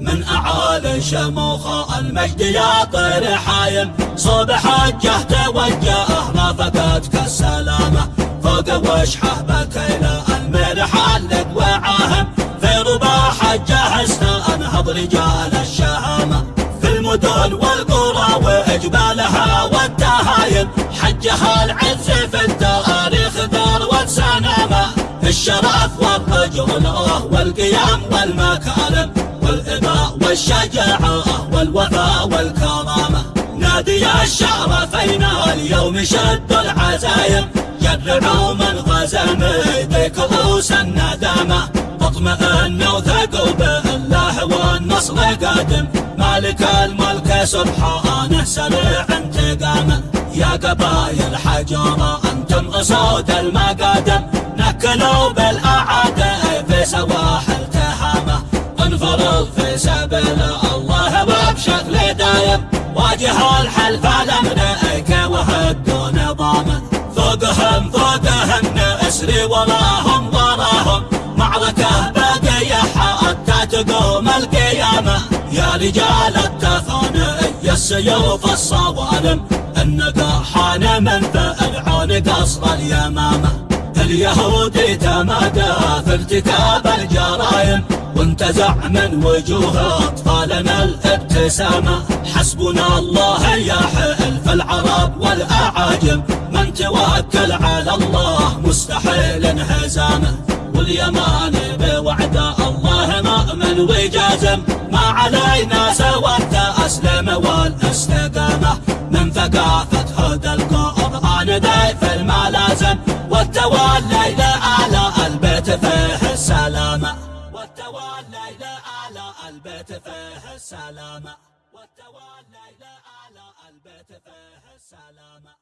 من أعالي شموخ المجد يا طير صوب حجة توجه ما فقدك السلامة فوق وشحة بكينا الميل حلق وعاهم. في رباح جهزنا أنهض رجال الشهامة. في المدن والقرى وإجبالها والتهايم حجها العز في التاريخ والرجولة والقيام والمكارم والإباء والشجاعة والوفاء والكرامة. نادي الشرفين اليوم شد العزايم. جرعوا من غزم بكؤوس الندامة اطمئنوا وثقوا بالله والنصر قادم. مالك الملك سبحانه سريع انتقامه يا قبايل حجارة أنتم اصوات المقادم. نكلوا سبيل الله وبشكل دايم واجه الحلف لمنئك وهدوا نظامه فوقهم فوقهم اسري وراهم وراهم معركة باقية حتى تقوم القيامة. يا رجال التثاني السيوف الصوالم؟ النقاحان من فرعون قصر اليمامة. اليهودي تمادى في ارتكاب الجرائم وانتزع من وجوه أطفالنا الابتسامة. حسبنا الله يا حلف العرب والأعاجم. من توكل على الله مستحيل انهزامه واليمان بوعد الله مؤمن وجازم. ما علينا سوى التأسلم والأستقامة. من ثقافة هدى القرآن ضيف الملازم. والتولي لأعلى البيت فيه السلامة. والتولي لأعلى البيت فيه السلامة.